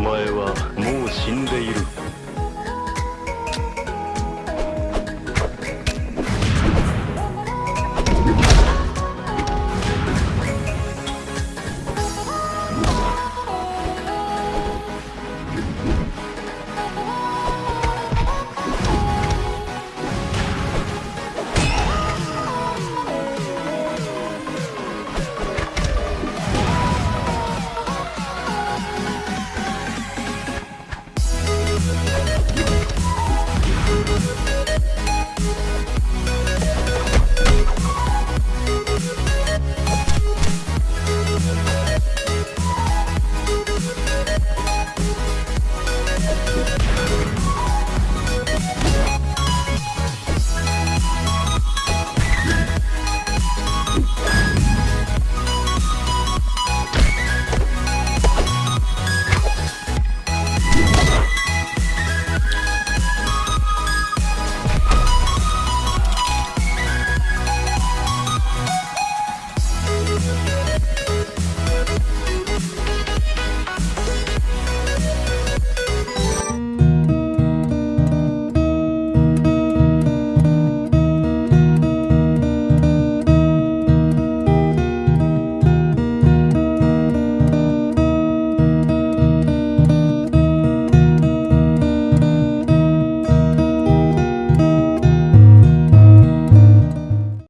前はもう死んでいる。